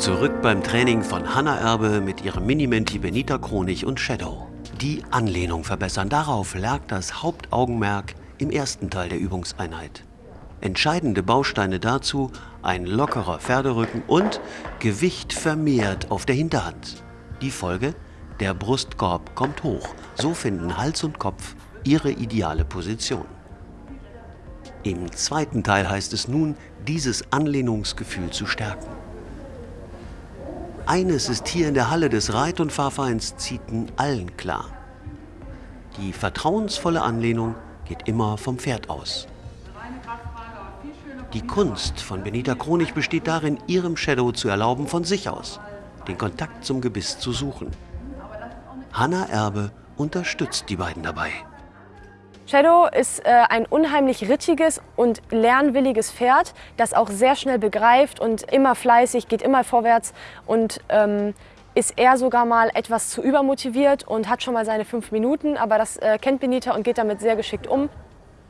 Zurück beim Training von Hanna Erbe mit ihrem Minimenti Benita Kronig und Shadow. Die Anlehnung verbessern. Darauf lag das Hauptaugenmerk im ersten Teil der Übungseinheit. Entscheidende Bausteine dazu ein lockerer Pferderücken und Gewicht vermehrt auf der Hinterhand. Die Folge? Der Brustkorb kommt hoch. So finden Hals und Kopf ihre ideale Position. Im zweiten Teil heißt es nun, dieses Anlehnungsgefühl zu stärken. Eines ist hier in der Halle des Reit- und Fahrvereins Zieten allen klar. Die vertrauensvolle Anlehnung geht immer vom Pferd aus. Die Kunst von Benita Kronig besteht darin, ihrem Shadow zu erlauben, von sich aus den Kontakt zum Gebiss zu suchen. Hanna Erbe unterstützt die beiden dabei. Shadow ist äh, ein unheimlich rittiges und lernwilliges Pferd, das auch sehr schnell begreift und immer fleißig, geht immer vorwärts und ähm, ist er sogar mal etwas zu übermotiviert und hat schon mal seine fünf Minuten, aber das äh, kennt Benita und geht damit sehr geschickt um.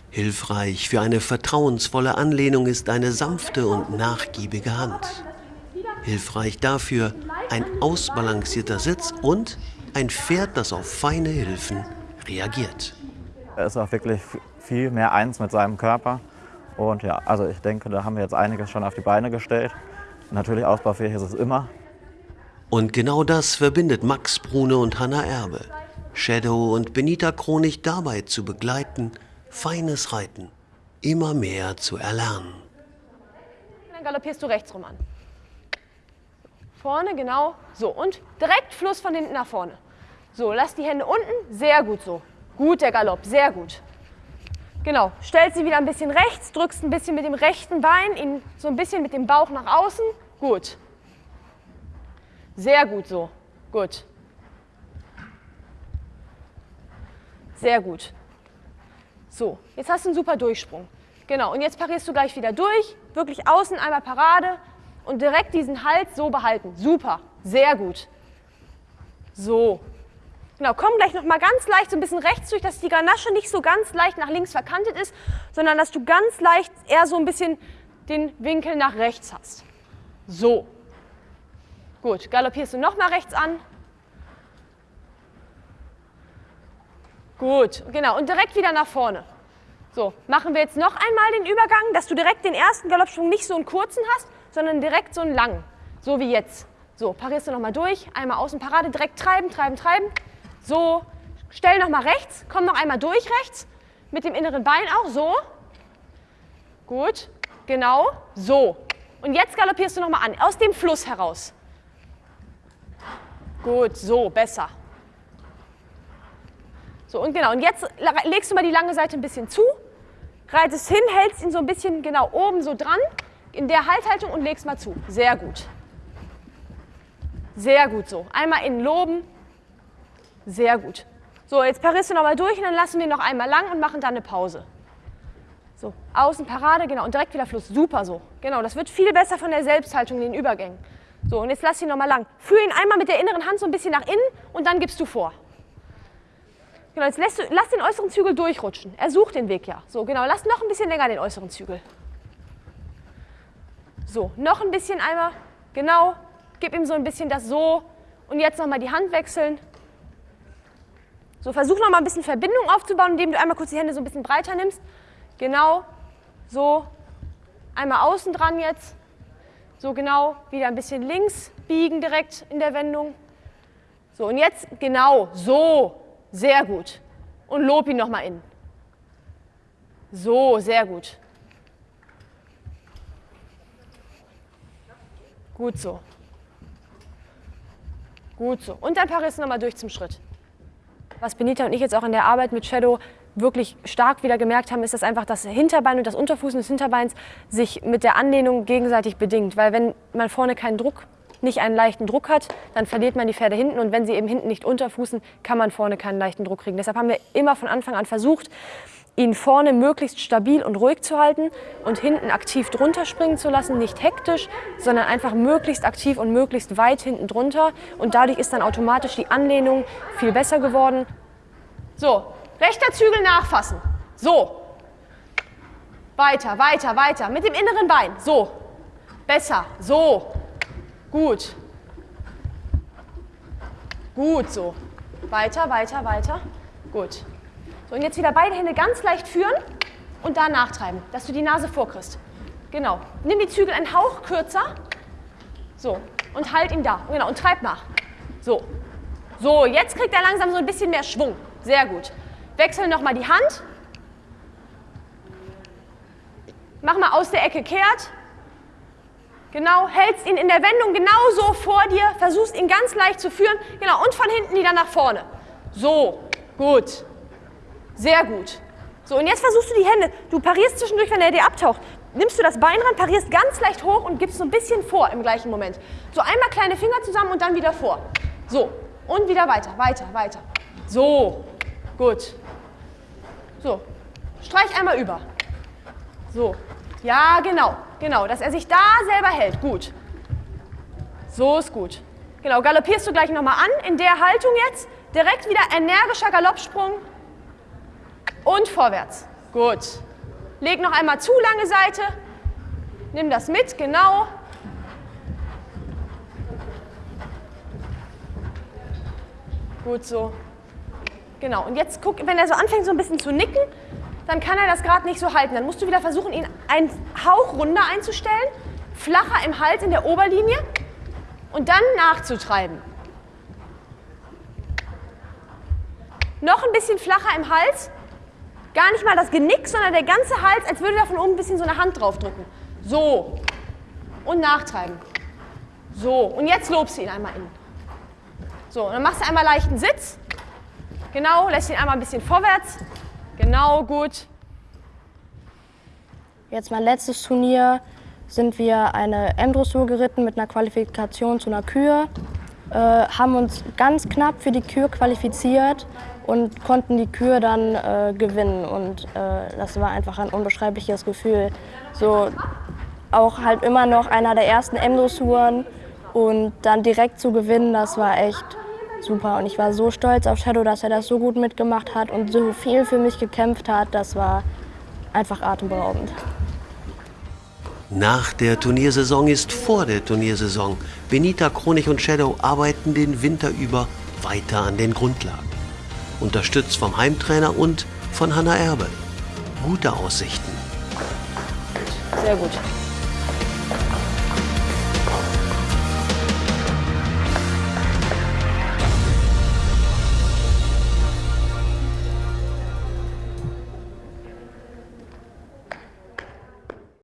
Hilfreich für eine vertrauensvolle Anlehnung ist eine sanfte und nachgiebige Hand. Hilfreich dafür ein ausbalancierter Sitz und ein Pferd, das auf feine Hilfen reagiert. Er ist auch wirklich viel mehr eins mit seinem Körper. Und ja, also ich denke, da haben wir jetzt einiges schon auf die Beine gestellt. Natürlich ausbaufähig ist es immer. Und genau das verbindet Max Brune und Hanna Erbe. Shadow und Benita Kronig dabei zu begleiten, feines Reiten immer mehr zu erlernen. Dann galoppierst du rechts rum an. Vorne, genau. So, und direkt Fluss von hinten nach vorne. So, lass die Hände unten. Sehr gut so. Gut der Galopp, sehr gut. Genau, stellst sie wieder ein bisschen rechts, drückst ein bisschen mit dem rechten Bein, ihn so ein bisschen mit dem Bauch nach außen. Gut. Sehr gut so. Gut. Sehr gut. So, jetzt hast du einen super Durchsprung. Genau, und jetzt parierst du gleich wieder durch, wirklich außen einmal Parade und direkt diesen Hals so behalten. Super, sehr gut. So, Genau, komm gleich noch mal ganz leicht so ein bisschen rechts durch, dass die Ganasche nicht so ganz leicht nach links verkantet ist, sondern dass du ganz leicht eher so ein bisschen den Winkel nach rechts hast. So. Gut, galoppierst du noch mal rechts an. Gut, genau, und direkt wieder nach vorne. So, machen wir jetzt noch einmal den Übergang, dass du direkt den ersten Galoppsprung nicht so einen kurzen hast, sondern direkt so einen langen. So wie jetzt. So, parierst du noch mal durch, einmal außen Parade, direkt treiben, treiben, treiben. So, stell noch mal rechts, komm noch einmal durch rechts, mit dem inneren Bein auch, so. Gut, genau, so. Und jetzt galoppierst du noch mal an, aus dem Fluss heraus. Gut, so, besser. So, und genau, und jetzt legst du mal die lange Seite ein bisschen zu, reitest hin, hältst ihn so ein bisschen genau oben so dran, in der Halthaltung und legst mal zu. Sehr gut. Sehr gut so. Einmal innen loben, sehr gut. So, jetzt parierst du nochmal durch und dann lassen wir noch einmal lang und machen dann eine Pause. So, außen Parade, genau, und direkt wieder Fluss. Super so. Genau, das wird viel besser von der Selbsthaltung in den Übergängen. So, und jetzt lass ihn nochmal lang. Führ ihn einmal mit der inneren Hand so ein bisschen nach innen und dann gibst du vor. Genau, jetzt lässt du, lass den äußeren Zügel durchrutschen. Er sucht den Weg ja. So, genau, lass noch ein bisschen länger den äußeren Zügel. So, noch ein bisschen einmal, genau, gib ihm so ein bisschen das so und jetzt nochmal die Hand wechseln. So, versuch noch mal ein bisschen Verbindung aufzubauen, indem du einmal kurz die Hände so ein bisschen breiter nimmst. Genau, so, einmal außen dran jetzt. So genau, wieder ein bisschen links biegen direkt in der Wendung. So, und jetzt genau, so, sehr gut. Und lob ihn nochmal in. So, sehr gut. Gut so. Gut so. Und dann parierst du nochmal durch zum Schritt. Was Benita und ich jetzt auch in der Arbeit mit Shadow wirklich stark wieder gemerkt haben, ist, dass einfach das Hinterbein und das Unterfußen des Hinterbeins sich mit der Anlehnung gegenseitig bedingt. Weil wenn man vorne keinen Druck, nicht einen leichten Druck hat, dann verliert man die Pferde hinten und wenn sie eben hinten nicht unterfußen, kann man vorne keinen leichten Druck kriegen. Deshalb haben wir immer von Anfang an versucht, ihn vorne möglichst stabil und ruhig zu halten und hinten aktiv drunter springen zu lassen, nicht hektisch, sondern einfach möglichst aktiv und möglichst weit hinten drunter. Und dadurch ist dann automatisch die Anlehnung viel besser geworden. So, rechter Zügel nachfassen. So. Weiter, weiter, weiter. Mit dem inneren Bein. So. Besser. So. Gut. Gut so. Weiter, weiter, weiter. Gut. So, und jetzt wieder beide Hände ganz leicht führen und da nachtreiben, dass du die Nase vorkriegst. Genau. Nimm die Zügel einen Hauch kürzer. So. Und halt ihn da. Genau. Und treib nach. So. So, jetzt kriegt er langsam so ein bisschen mehr Schwung. Sehr gut. Wechsel nochmal die Hand. Mach mal aus der Ecke kehrt. Genau, hältst ihn in der Wendung genauso vor dir, versuchst ihn ganz leicht zu führen. Genau, und von hinten wieder nach vorne. So, gut. Sehr gut. So, und jetzt versuchst du die Hände, du parierst zwischendurch, wenn er dir abtaucht, nimmst du das Bein ran, parierst ganz leicht hoch und gibst so ein bisschen vor im gleichen Moment. So, einmal kleine Finger zusammen und dann wieder vor. So, und wieder weiter, weiter, weiter. So, gut. So, streich einmal über. So, ja, genau, genau, dass er sich da selber hält. Gut. So ist gut. Genau, galoppierst du gleich nochmal an, in der Haltung jetzt. Direkt wieder energischer Galoppsprung und vorwärts. Gut. Leg noch einmal zu lange Seite. Nimm das mit, genau. Gut so. Genau. Und jetzt guck, wenn er so anfängt, so ein bisschen zu nicken, dann kann er das gerade nicht so halten. Dann musst du wieder versuchen, ihn einen Hauch runder einzustellen, flacher im Hals in der Oberlinie und dann nachzutreiben. Noch ein bisschen flacher im Hals Gar nicht mal das Genick, sondern der ganze Hals, als würde da von oben ein bisschen so eine Hand drauf drücken. So. Und nachtreiben. So. Und jetzt lobst du ihn einmal in. So. Und dann machst du einmal leichten Sitz. Genau. Lässt ihn einmal ein bisschen vorwärts. Genau. Gut. Jetzt mein letztes Turnier sind wir eine M-Dressur geritten mit einer Qualifikation zu einer Kür. Äh, haben uns ganz knapp für die Kür qualifiziert und konnten die Kür dann äh, gewinnen. Und äh, das war einfach ein unbeschreibliches Gefühl. So auch halt immer noch einer der ersten M-Dressuren und dann direkt zu gewinnen, das war echt super. Und ich war so stolz auf Shadow, dass er das so gut mitgemacht hat und so viel für mich gekämpft hat. Das war einfach atemberaubend. Nach der Turniersaison ist vor der Turniersaison. Benita, Kronig und Shadow arbeiten den Winter über weiter an den Grundlagen unterstützt vom Heimtrainer und von Hanna Erbe. Gute Aussichten. Sehr gut.